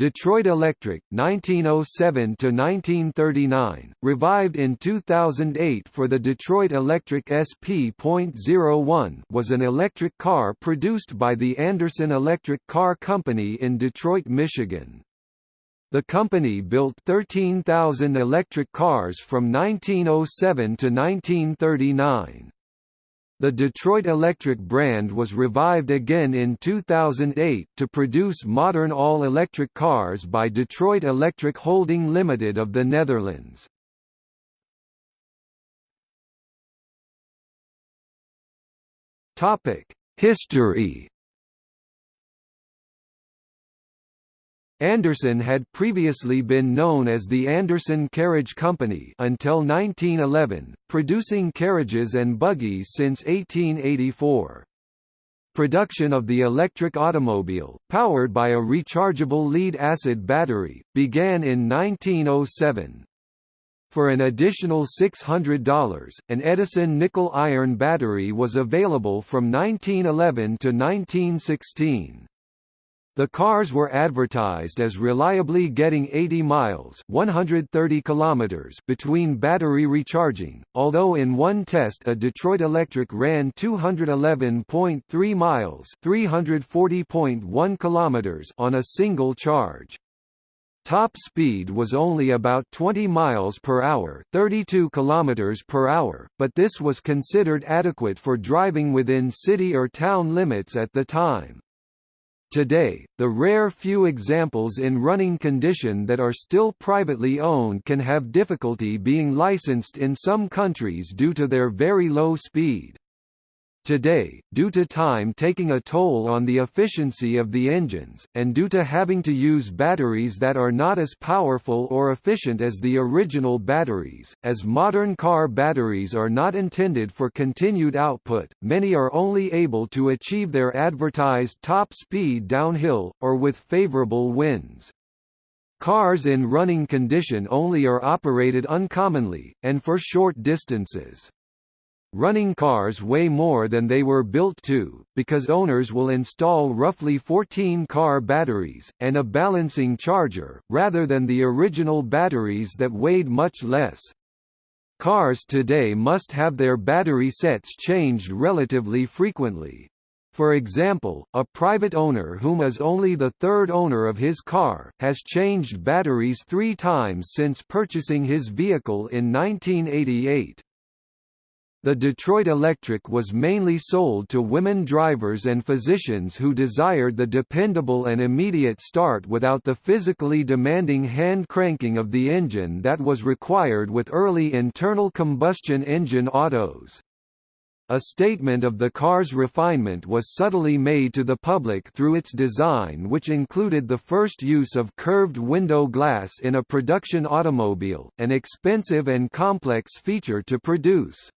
Detroit Electric 1907 to 1939 revived in 2008 for the Detroit Electric SP.01 was an electric car produced by the Anderson Electric Car Company in Detroit, Michigan. The company built 13,000 electric cars from 1907 to 1939. The Detroit Electric brand was revived again in 2008 to produce modern all-electric cars by Detroit Electric Holding Limited of the Netherlands. History Anderson had previously been known as the Anderson Carriage Company until 1911, producing carriages and buggies since 1884. Production of the electric automobile, powered by a rechargeable lead-acid battery, began in 1907. For an additional $600, an Edison nickel-iron battery was available from 1911 to 1916. The cars were advertised as reliably getting 80 miles 130 kilometers between battery recharging, although in one test a Detroit Electric ran 211.3 miles 340.1 kilometers on a single charge. Top speed was only about 20 miles per hour, 32 kilometers per hour, but this was considered adequate for driving within city or town limits at the time. Today, the rare few examples in running condition that are still privately owned can have difficulty being licensed in some countries due to their very low speed. Today, due to time taking a toll on the efficiency of the engines, and due to having to use batteries that are not as powerful or efficient as the original batteries, as modern car batteries are not intended for continued output, many are only able to achieve their advertised top speed downhill, or with favorable winds. Cars in running condition only are operated uncommonly, and for short distances. Running cars weigh more than they were built to, because owners will install roughly 14 car batteries, and a balancing charger, rather than the original batteries that weighed much less. Cars today must have their battery sets changed relatively frequently. For example, a private owner whom is only the third owner of his car, has changed batteries three times since purchasing his vehicle in 1988. The Detroit Electric was mainly sold to women drivers and physicians who desired the dependable and immediate start without the physically demanding hand cranking of the engine that was required with early internal combustion engine autos. A statement of the car's refinement was subtly made to the public through its design which included the first use of curved window glass in a production automobile, an expensive and complex feature to produce.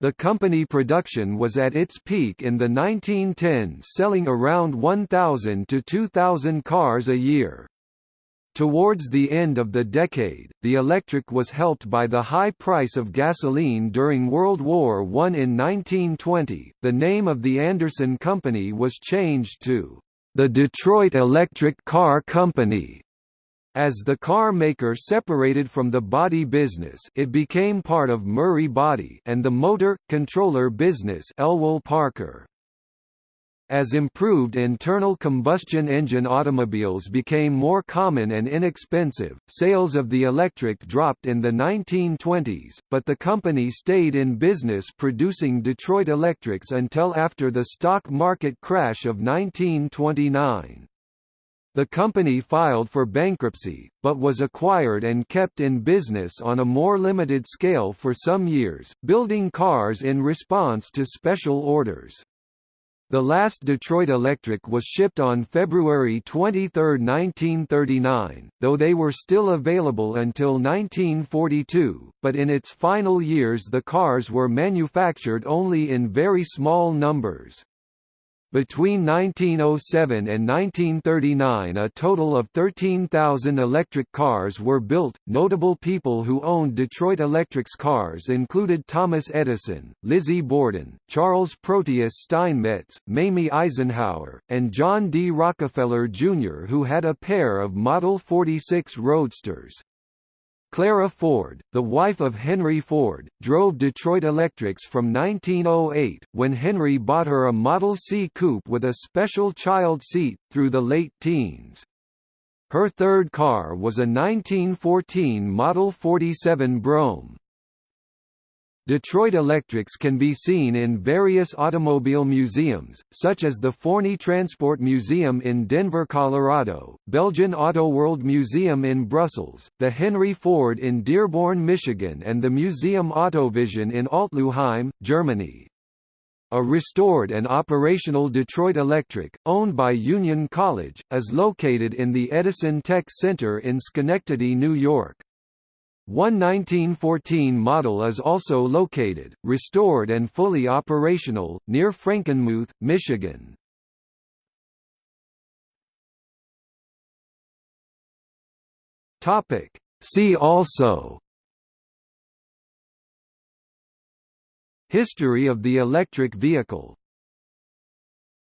The company production was at its peak in the 1910s selling around 1,000 to 2,000 cars a year. Towards the end of the decade, the electric was helped by the high price of gasoline during World War I. In 1920, the name of the Anderson Company was changed to the Detroit Electric Car Company. As the car maker separated from the body business it became part of Murray Body and the motor, controller business Elwell Parker. As improved internal combustion engine automobiles became more common and inexpensive, sales of the electric dropped in the 1920s, but the company stayed in business producing Detroit Electrics until after the stock market crash of 1929. The company filed for bankruptcy, but was acquired and kept in business on a more limited scale for some years, building cars in response to special orders. The last Detroit Electric was shipped on February 23, 1939, though they were still available until 1942, but in its final years the cars were manufactured only in very small numbers. Between 1907 and 1939 a total of 13,000 electric cars were built. Notable people who owned Detroit Electric's cars included Thomas Edison, Lizzie Borden, Charles Proteus Steinmetz, Mamie Eisenhower, and John D. Rockefeller Jr. who had a pair of Model 46 Roadsters. Clara Ford, the wife of Henry Ford, drove Detroit Electrics from 1908, when Henry bought her a Model C coupe with a special child seat, through the late teens. Her third car was a 1914 Model 47 Brougham. Detroit Electrics can be seen in various automobile museums, such as the Forney Transport Museum in Denver, Colorado, Belgian Autoworld Museum in Brussels, the Henry Ford in Dearborn, Michigan and the Museum Autovision in Altlußheim, Germany. A restored and operational Detroit Electric, owned by Union College, is located in the Edison Tech Center in Schenectady, New York. One 1914 model is also located, restored and fully operational, near Frankenmuth, Michigan. See also. History of the electric vehicle